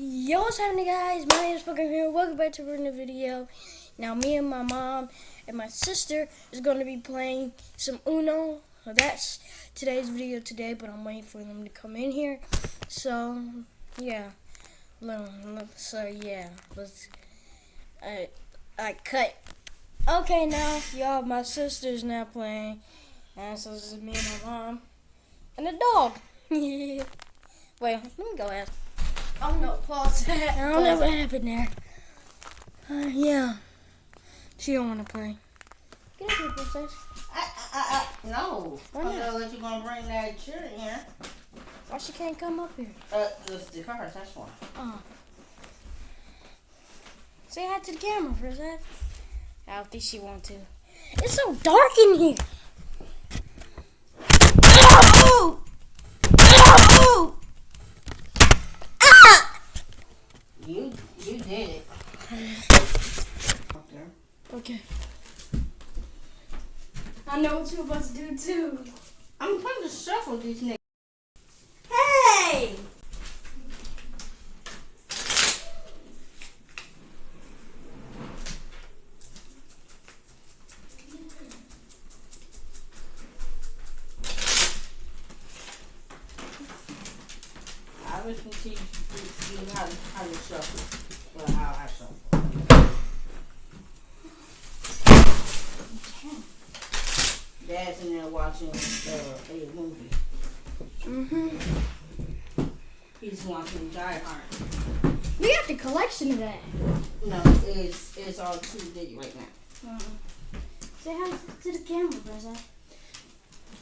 Yo, what's happening, guys? My name is Fucking here. Welcome back to another video. Now, me and my mom and my sister is going to be playing some Uno. So that's today's video today, but I'm waiting for them to come in here. So, yeah. So, yeah. Let's. I, I cut. Okay, now, y'all, my sister's now playing. And so this is me and my mom. And a dog. Wait, let me go ask. Oh no, pause. I don't know what happened there. Uh, yeah. She don't want to play. Get up here, princess. I, I, I, no. Why I'm not? gonna let you gonna bring that chair in here. Why she can't come up here? Uh, the, the cars, that's why. Oh. Say hi to the camera, princess. I don't think she want to. It's so dark in here. Oh! Oh! Ah! You, you did it. Up there. Okay. I know what you're about to do too. I'm trying to shuffle these niggas. Hey! I was gonna teach you how to, how to shuffle. Well, how I shuffle. Dad's in there watching uh, a movie. Mm-hmm. He's watching Die Hard. We got the collection of that. No, it's it's all 2D right now. Uh-uh. Say hi to the camera, Princess.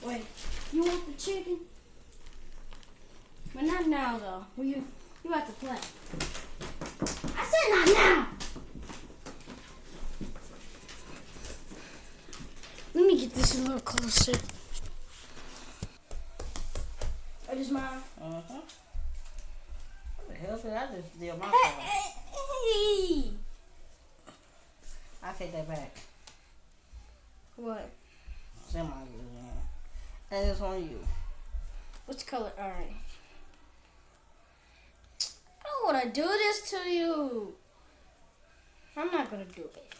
Wait, you want the chicken? But not now, though. Well, you you about to play? I said not now. Let me get this a little closer. That is mine. Uh huh. What the hell did I just do? My Hey, fault. hey, hey. I take that back. What? It's in my you, man. And it's on you. What's color? All right. I don't want to do this to you. I'm not gonna do it.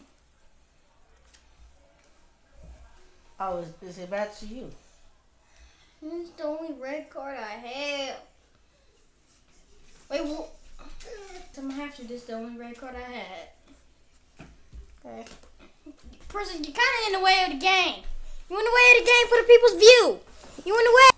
Oh, is, is it back to you? This is the only red card I have. Wait, what? I'm after this. The only red card I had. Okay. Person, you're kind of in the way of the game. You're in the way of the game for the people's view. You're in the way.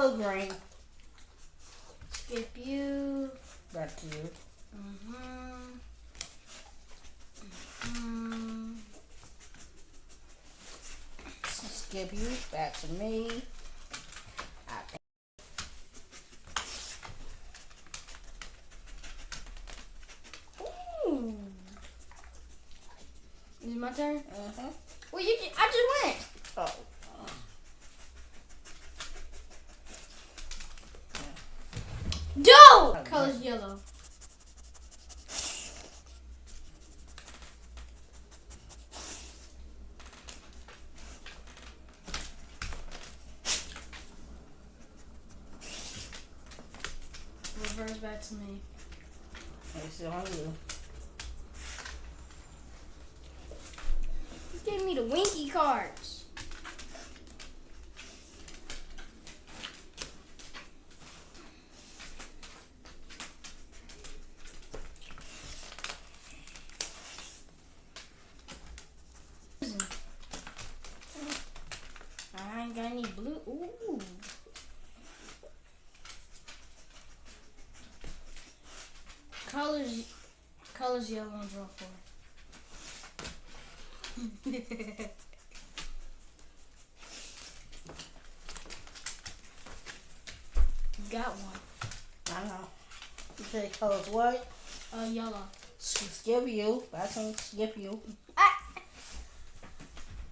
Color green. Skip you. Back to you. Mm-hmm. Mm-hmm. Skip you. Back to me. I think. Ooh. Is it my turn? Uh-huh. Well, you. I just went. Oh. Go! Color's yellow. Reverse back to me. It's on you. You gave me the winky cards. I ain't got any blue. Ooh. Colors, colors yellow and draw four. Got one. I know. You say colors what? Uh, yellow. Skip you. That's on skip you. Ah!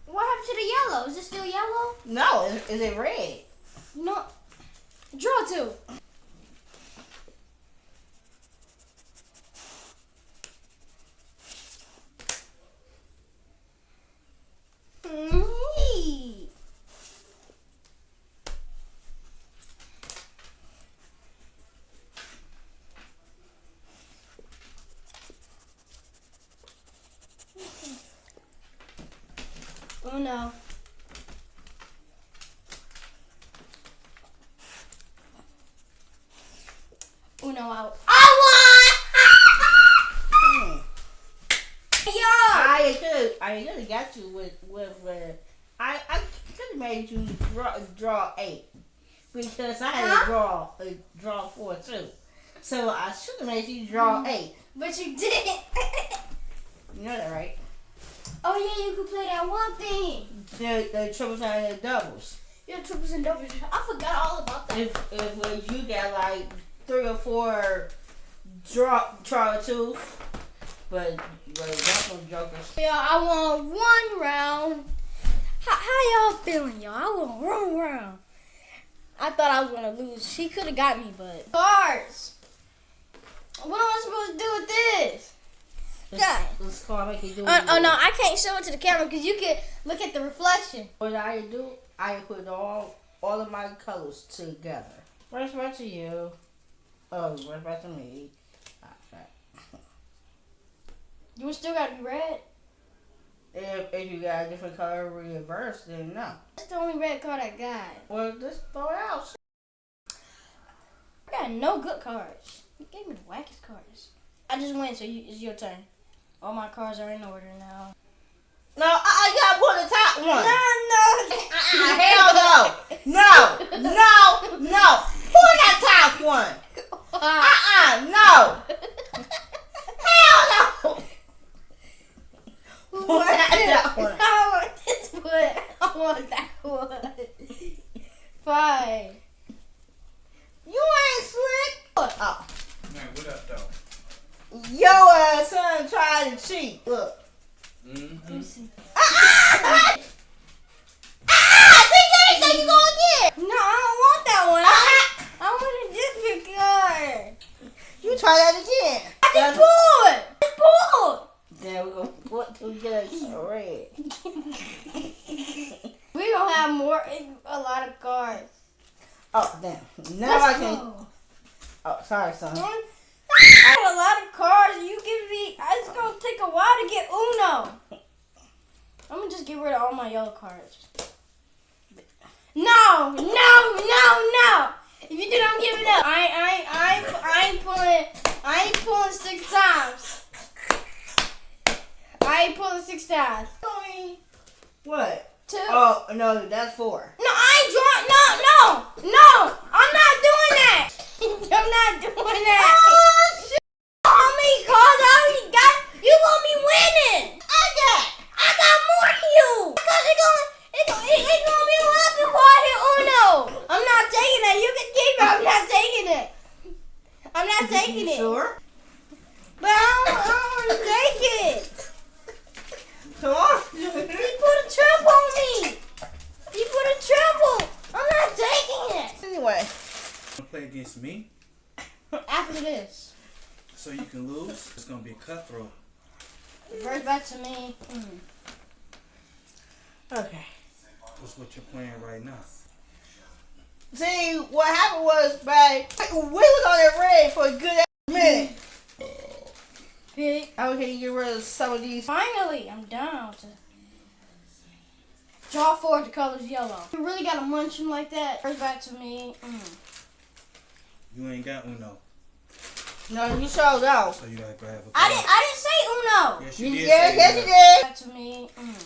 What happened to the yellow. Is it still yellow? No, is, is it red? No. Draw two. Mm. Oh no. Uno out. I won! Yo! I could I could have got you with with uh, I I could have made you draw draw eight because I had Huh? to draw uh, draw four too. So I should have made you draw eight. But you didn't. You know that, right? Oh yeah, you could play that one thing. The the triples and the doubles. Yeah, triples and doubles. I forgot all about that. If if you got like three or four draw draw two, but but that's no jokers. Yeah, I won one round. How, how y'all feeling, y'all? I won one round. I thought I was gonna lose. She could have got me, but cards. What am I supposed to do with this? Let's, let's call make it do. Oh, oh no, I can't show it to the camera because you can look at the reflection. What I do, I put all all of my colors together. Where's back to you? Oh, where's back to me? You still be red. If if you got a different color reverse, then no. That's the only red card I got. Well, just throw it out. I got no good cards. You gave me the wackest cards. I just win, so you, it's your turn. All my cards are in order now. No, uh-uh, I, I gotta pull the top one. no. no. Uh-uh, hell no. No, no, no. Pull that top one. Uh-uh, no. Hell no. Pull that top one. I want this one. I want that one. Fine. You ain't slick. Oh. Man, what up, though? Yo, uh, son tried to cheat. Look. Mm-hmm. Let me see. Ah! Ah! Pick anything you gonna get. No, I don't want that one. Ah! I want a different card. You try that again. I just pulled. I pulled. Then we're gonna put together red. We gonna have more, a lot of cards. Oh, damn. Now Let's I can. go. Oh, sorry, son. I got a lot of cards. You give me. It's gonna take a while to get Uno. I'm gonna just get rid of all my yellow cards. No, no, no, no. If you do, I'm giving up. I, I, I, I ain't pulling. I ain't pulling six times. I ain't pulling six times. What? Two. Oh, no, that's four. No, I ain't drawing. No, no, no. I'm not doing that. I'm not doing that. Oh, shit. How many I already got? You gonna be winning. I got. I got more than you. Because it gonna, it gonna, it, it gonna be a lot before I hit Uno. I'm not taking it. You can keep it. I'm not taking it. I'm not taking You it. Sure? But I don't, I don't want to take it. Come on. He put a triple on me. He put a triple. I'm not taking it. anyway. Wanna play against me After this, so you can lose? It's gonna be cutthroat. reverse back to me. Mm. Okay. That's what you're playing right now. See, what happened was, babe, we was on that red for a good ass minute. Pick. Okay, get rid of some of these. Finally, I'm down to draw four. The color's yellow. You really gotta munch him like that. First back to me. Mm. You ain't got Uno, No, you showed out. so you gotta grab a I didn't. I didn't say Uno. Yes, you You did. yes, say yes, you did. Back to me. Mm.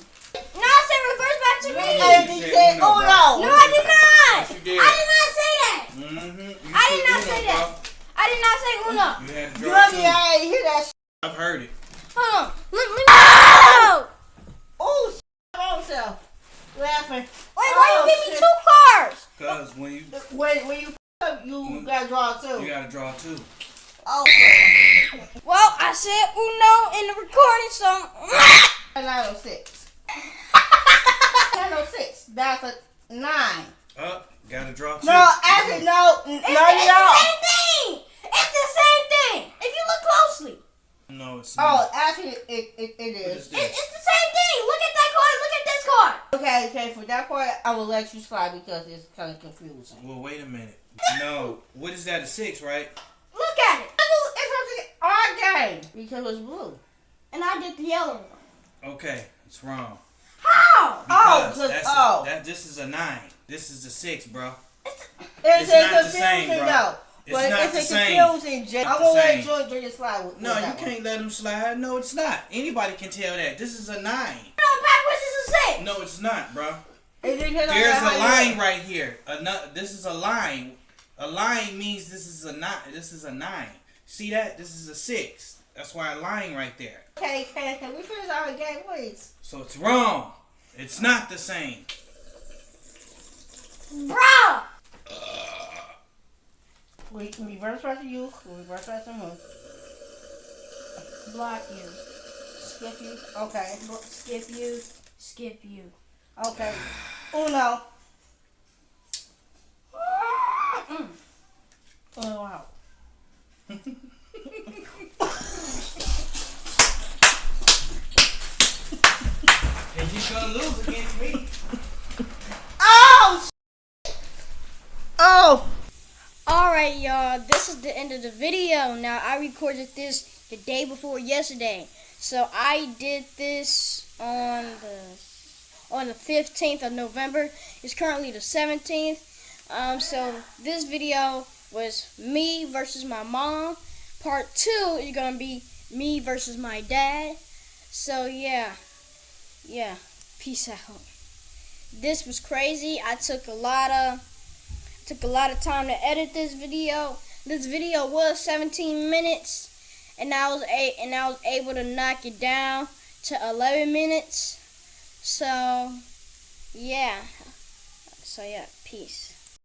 No, I said reverse back to me. And You you said said, Uno, oh no. No, I did not. Yes, you did. I did not say that. Mm-hmm. I did not say that. I did not say Uno. You had to You draw love me, two. I ain't hear that shit. I've heard it. Hold on. Let me. No! Oh, shit, on self. Laughing. Wait, why Oh, you give me shit. two cards? Cause when you When, when you f- up, you Mm. gotta draw two. you gotta draw two. Oh, Well, I said Uno in the recording, so. nine oh six. Oh six. That's a nine. Up. Gotta draw two. No, actually, no. n- It's, No, it's you the don't. same thing. It's the same thing. If you look closely, No, it's Oh, not. actually, it, it, it What is. is it, this? it's the same thing. Look at that card. Look at this card. Okay, okay, for that part, I will let you slide because it's kind of confusing. Well, wait a minute. No. What is that? A six, right? Look at it. It's our game because it's blue. And I did the yellow one. Okay, it's wrong. How? Oh, Because good- that's oh. A, that this is a nine. This is a six, bro. It's, It's a not the same, confusing, bro. though. It's but not it's the a same. confusing. J- I'm Not gonna let same. Jordan Junior slide with, No, with you one. can't let him slide. No, it's not. Anybody can tell that. This is a nine. No, backwards is a six. No, it's not, bro. It There's a line right here. Ano- this is a line. A line means this is a nine. This is a nine. See that? This is a six. That's why a line right there. Okay, can, can we finish our game, please? So it's wrong. It's not the same. Bro. We can reverse back to you. we reverse back to him. Block you. Skip you. Okay. Skip you. Skip you. Okay. Uno. Mm. Uno out. And you're gonna lose against me. Oh! Oh! Alright, y'all. This is the end of the video. Now, I recorded this the day before yesterday. So, I did this on the on the 15th of November. It's currently the 17th. Um, so, this video was me versus my mom. Part 2 is to be me versus my dad. So, yeah. Yeah. Peace out. This was crazy. I took a lot of took a lot of time to edit this video. This video was 17 minutes, and I was a and I was able to knock it down to 11 minutes. So, yeah. So yeah, peace.